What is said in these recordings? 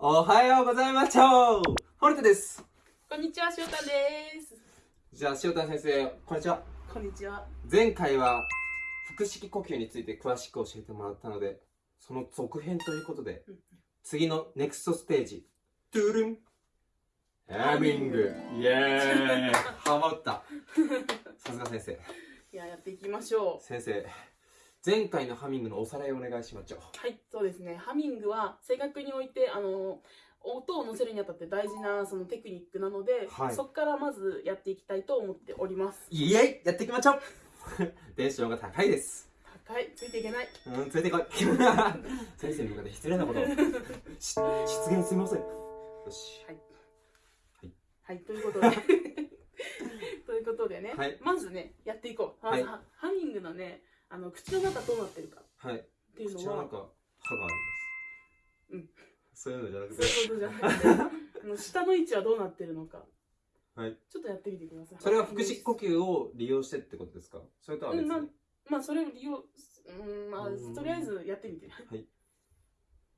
おはようございますホルトです。こんにちは、しおたんです。じゃあ塩田先生こんにちは。こんにちは。前回は腹式呼吸について詳しく教えてもらったのでその続編ということでうん次のネクストステージトゥルン。ハミング。イエーイ。ハマった。さすが先生。いや、やっていきましょう。先生前回のハミングのおさらいお願いしましょう。はい、そうですね。ハミングは正確において、あの、音を乗せるにあたって大事なそのテクニックなので、はい。そこからまずやっていきたいと思っております。イエイやっていきましょう。テンションが高いです。高い、ついていけない。うん、連れてこい。先生に向かって失礼なことを。し失言すみません。よし。はい、ということで。ということでね、はい。まずね、やっていこう。ハミングのね、あの、口の中どうなってるかはい。っていうのは口の中、歯があります。うん。そういうのじゃなくそういうことじゃなくて、あの下の位置はどうなってるのか。はい。ちょっとやってみてください。それは腹式呼吸を利用してってことですか？それとは別に、うんまあまあそれを利用うんまあうん。とりあえずやってみてう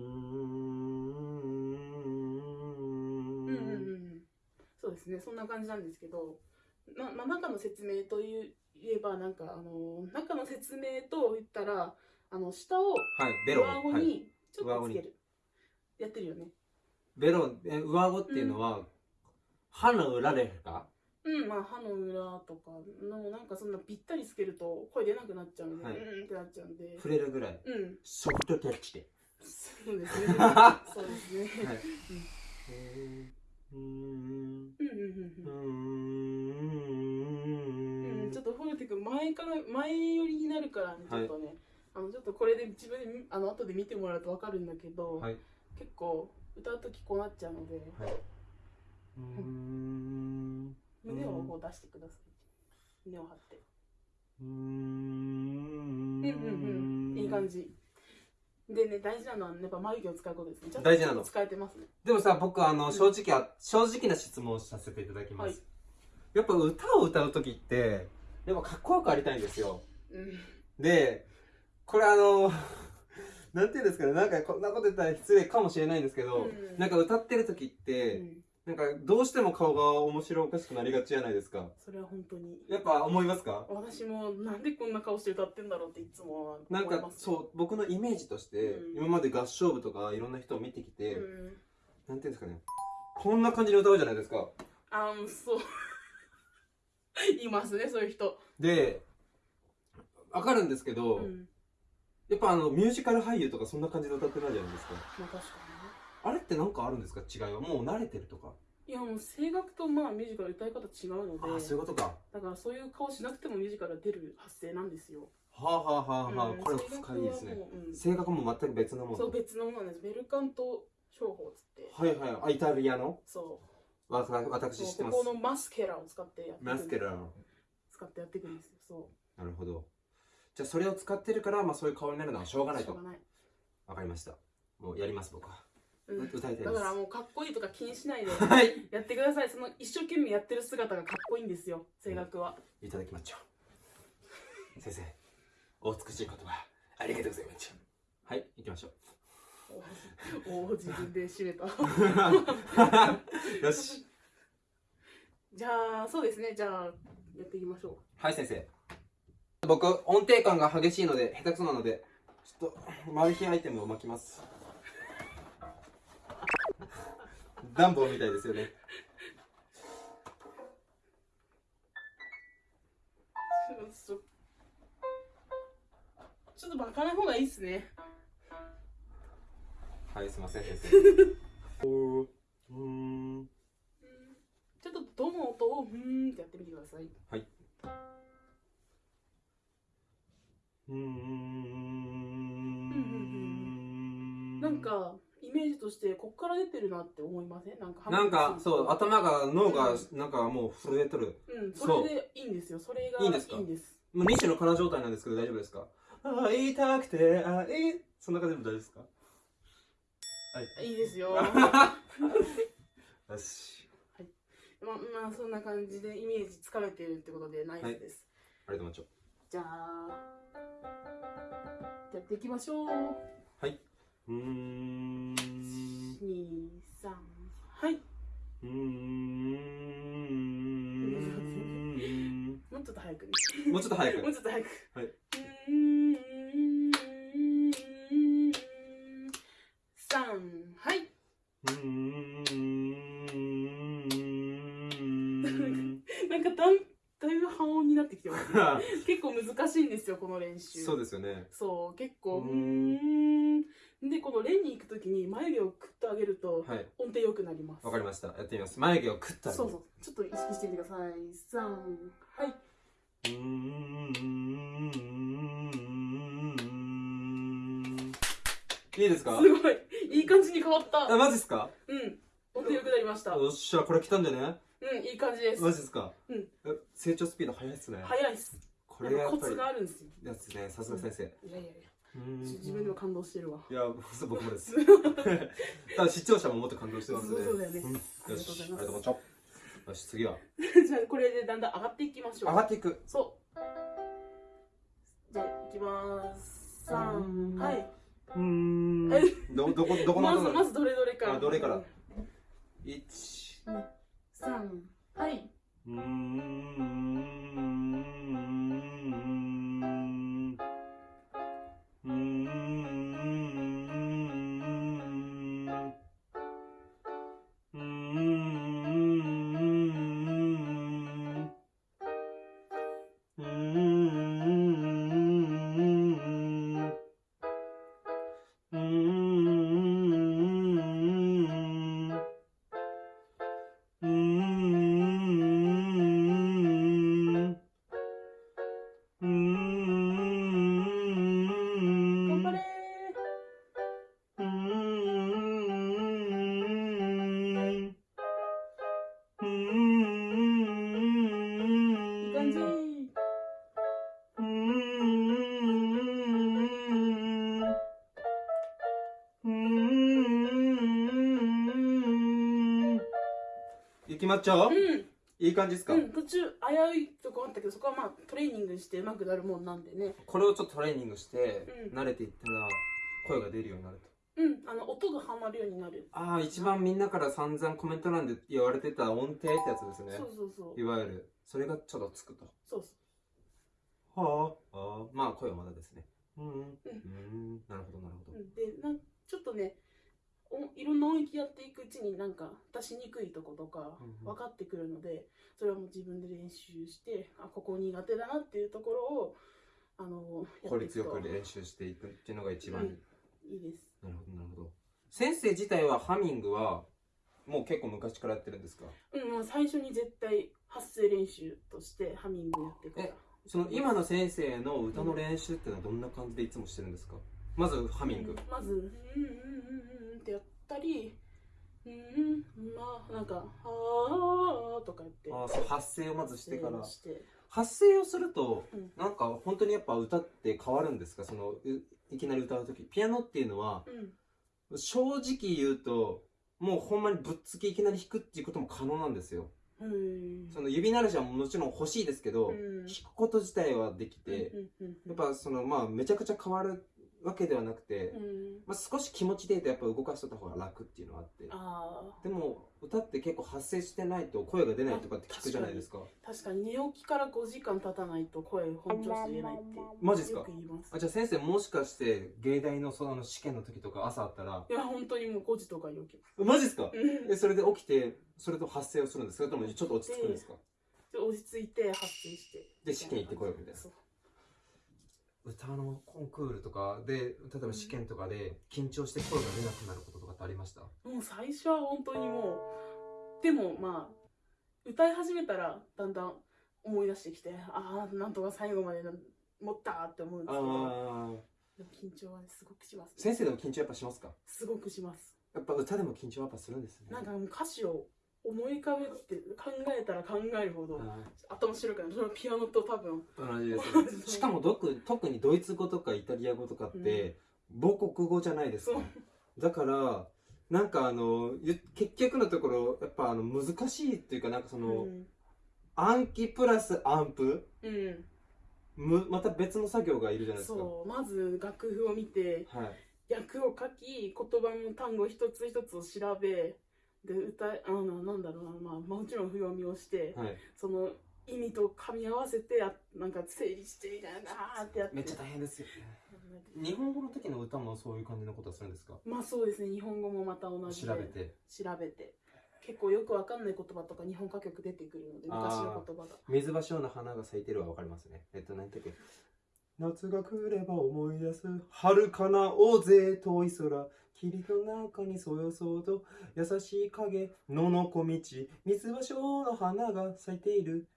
ーうんうんうんん。そうですね。そんな感じなんですけど。な、まあ、中の説明という言えばなんかあの中の説明と言ったらあの下を上顎はい、にちょっとつける、やってるよね。ベロえ上顎っていうのは、歯の裏ですか？うんまあ歯の裏とかのなんかそんなぴったりつけると声出なくなっちゃうんで、はい。うんってなっちゃうんで。触れるぐらい。うん。ソフトタッチで。そうですね。はそうですね、い。うん。うーん。うんうんうんううんーんちょっとフォルテ君前から前寄りになるからねちょっとね、あのちょっとこれで自分でみあの後で見てもらうと分かるんだけど、はい。結構歌う時こうなっちゃうのではい。うーん。胸をこう出してください。胸を張って。うーん。うんうんうん。いい感じ。でね大事なのはやっぱ眉毛を使うことですね。大事なの。使えてますね。でもさ僕あのうん。正直は、正直な質問をさせていただきます、はい。やっぱ歌を歌う時ってやっぱかっこよくありたいんですよ。うん。でこれあの なんていうんですかね。なんかこんなこと言ったら失礼かもしれないんですけど、うん。なんか歌ってる時っうて、ん。なんかどうしても顔が面白おかしくなりがちじゃないですか。それは本当に。やっぱ思いますか？私もなんでこんな顔して歌ってんだろうっていつもはなんかそう僕のイメージとして、うん。今まで合唱部とかいろんな人を見てきて、うん。なんていうんですかね。こんな感じで歌うじゃないですか。あうんそう いますねそういう人。でわかるんですけど、うん。やっぱあのミュージカル俳優とかそんな感じで歌ってないじゃないですか？まあ確かあれって何かあるんですか？違いは？もう慣れてるとか？にねいやもう声楽とまあミュージカル歌い方違うのでああそういうことか。だからそういう顔しなくてもミュージカルは出る発声なんですよ、はあはあはあはあ、うん。これ深いですね。声楽はも全く別のもの。そう別のものなんです。ベルカント商法っつって。はいはい。あイタリアの？そうわた私知ってます。ここのマスケラを使ってやってマスケラー。使ってやっていくんですよそなるほど。じゃあそれを使ってるから、まあ、そういう顔になるのはしょうがないと。うしょうがない、わかりました。もうやります僕は。うん、歌いたいだからもうかっこいいとか気にしないではい。やってください。その一生懸命やってる姿がかっこいいんですよ。声楽は、いただきましょう。先生お美しい言葉ありがとうございますはい行きましょうおお自分で締めた。よし。じゃあそうですね。じゃあやっていきましょはい先生。僕音程感が激しいので下手くそなのでちょっとマル秘アイテムを巻きます。ダンボみたいですよね。うちょっとちょっと巻かない方がいいっすねはいすいません うーん。ちょっとどの音をふーんってやってみてください。うーんなんかイメージとしてこっから出てるなって思いません？なんかなんかそう頭が脳がうなんかもう震えとる。うん。それでいいんですよ。それがいいんですか？いいんです。もう二種の空状態なんですけど大丈夫ですか会いたくて会いそんな感じでも大丈夫ですか？い。いですよ。よし。まあまあそんな感じでイメージつかめてるってことでナイスです。ありがとうございじゃあやっていきましょう。ますうーん。二はい。うーん。もうちょっと早くね。もうちょっと早く。もうちょっと早く。はいうーん三はいうーんなんかだんだいぶ半音になってきてますね。結構難しいんですよこの練習。そうですよね。そう結構。うん。でこのレンに行くときに眉毛をくっと上げるとはい。音程良くなります。わかりました。やってみます。眉毛をクッとそうそう。ちょっと意識してみてください。三はい。いいですか？すごい。いい感じに変わった。あマジっすか？うん。音程良くなりました。うよっしゃこれ来たんだよねんいい感じです。マジっすか？うん。え成長スピード速いっすね。早いっす。これがやっコツがあるんですよ。やつねさすが先生。いやいやいや。自分でも感動してるわ。いやそう僕もです。多分視聴者ももっと感動してますね。そうそうだよね。ん。ありがとうございます。よし。ありがとうございます。よし次は。じゃあこれでだんだん上がっていきましょう。上がっていく。そう。じゃあいきます。三はい。うーんえどどこどこの音だまずまずどれどれか。らあどれから？一。三はいういきまっちゃう。うん。いい感じですか、うん。途中危ういとこあったけどそこはまあトレーニングしてうまくなるもんなんでね。これをちょっとトレーニングして、うん。慣れていったら声が出るようになると。うん。あの音がはまるようになる。ああ一番みんなから散々コメント欄で言われてた音程ってやつですね。そうそうそう。いわゆる。それがちょっとつくと。そうそはあああ。まあ声はまだですね。うん。うん。うん。なるほどなるほど、でなんちょっとねおいろんな音域やっていくうちになんか出しにくいとことかうんうん。分かってくるのでそれはもう自分で練習してあここ苦手だなっていうところをあのや効率よく練習していくっていうのが一番いい、いいです。なるほどなるほど。先生自体はハミングはもう結構昔からやってるんですか？うんもう最初に絶対発声練習としてハミングやってからえその今の先生の歌の練習っていうのはどんな感じでいつもしてるんですか？まずハミング、うんまず「うんうんうんうんうん」ってやったり「うんまあなんか「あー」とかやって。ああそう発声をまずしてから。して。発声をするとうん。なんか本当にやっぱ歌って変わるんですか？そのういきなり歌う時。ピアノっていうのはうん。正直言うともうほんまにぶっつけいきなり弾くっていうことも可能なんですよ。うん。その指鳴らしはもちろん欲しいですけど、うん。弾くこと自体はできて、やっぱそのまあめちゃくちゃ変わるわけではなくて、うん。まあ、少し気持ちでやっぱ動かしとった方が楽っていうのはあって。あでも歌って結構発声してないと声が出ないとかって聞くじゃないですか。ー確かに。寝起きから5時間経たないと声本調子言えないってマジっすか？あじゃあ先生もしかして芸大のその試験の時とか朝あったら。いや本当にもう5時とかに起きます。マジっすか？うん。えそれで起きてそれと発声をするんですか？それともちょっと落ち着くんですか？で落ち着いて発声して。で試験行ってこようみたいな歌のコンクールとかで例えば試験とかで緊張して声が出なくなることとかってありました？もう最初は本当にもうでもまあ歌い始めたらだんだん思い出してきてああなんとか最後までな持ったって思うんですけどでも緊張はねすごくします、先生でも緊張やっぱしますか？すごくします。やっぱ歌でも緊張やっぱするんですね。なんかもう歌詞を思い浮かべて考えたら考えるほどあ頭白くなる。それはピアノと多分。ー同じですね。しかも特にドイツ語とかイタリア語とかって母国語じゃないですか。だからなんかあのゆ結局のところやっぱあの難しいっていうかなんかその、うん。暗記プラスアンプうん。むまた別の作業がいるじゃないですか。そう。まず楽譜を見てはい。訳を書き言葉の単語一つ一つを調べで歌いあのなんだろうな、まあ、もちろん譜読みをしてはい。その意味と噛み合わせてやなんか整理してみたいなってやって。めっちゃ大変ですよね。日本語の時の歌もそういう感じのことはするんですか？まあそうですね。日本語もまた同じで調べて。調べて。結構よくわかんない言葉とか日本歌曲出てくるので昔の言葉が。水橋の花が咲いてるはわかりますね。えっと何だっけ？夏が来れば思い出す遥かな大勢遠い空霧の中にそよそうと優しい影野の小道水橋の花が咲いている。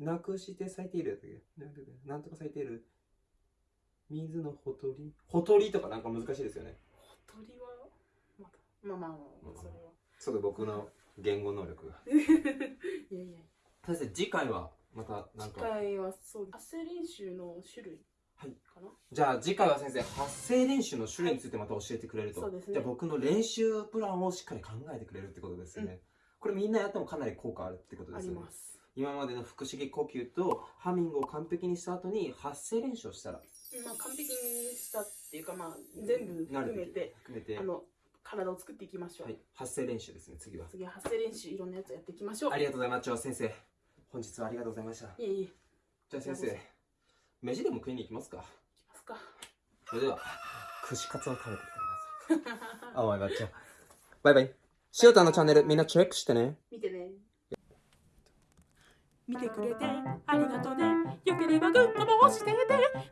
なくして咲いている。やったっけなんとか咲いている水のほとり？ほとりとかなんか難しいですよね。鳥は？まだ。まあまあまあそれは。そうだ僕の言語能力が。いやいや。先生次回はまたなん次か回はそう発声練習の種類はい。かな、じゃあ次回は先生発声練習の種類についてまた教えてくれると、そうですね。じゃあ僕の練習プランをしっかり考えてくれるってことですね、これみんなやってもかなり効果あるってことであすよね。ります。今までの腹式呼吸とハミングを完璧にした後に発声練習をしたら。まあ完璧にしたっていうかまあ全部含めて含めて。あの体を作っていきましょう、はい、発声練習ですね次は。次は発声練習いろんなやつやっていきましょう。ありがとうございます。先生本日はありがとうございました。いえいえ。じゃあ先生飯でも食いに行きますか？いきますか。それでは 串カツを食べてきてください。あおいばっちゃんバイバイ。シオタのチャンネルみんなチェックしてね。見てね。見てくれてありがとね。よければグッドも押してね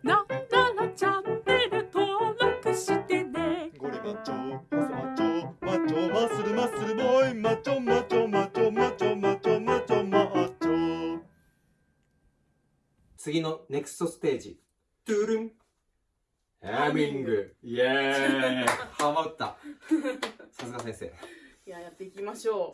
な次のネクストステージ。トゥルン。ハミング。イエーイ。ハマった。さすが先生。いややっていきましょ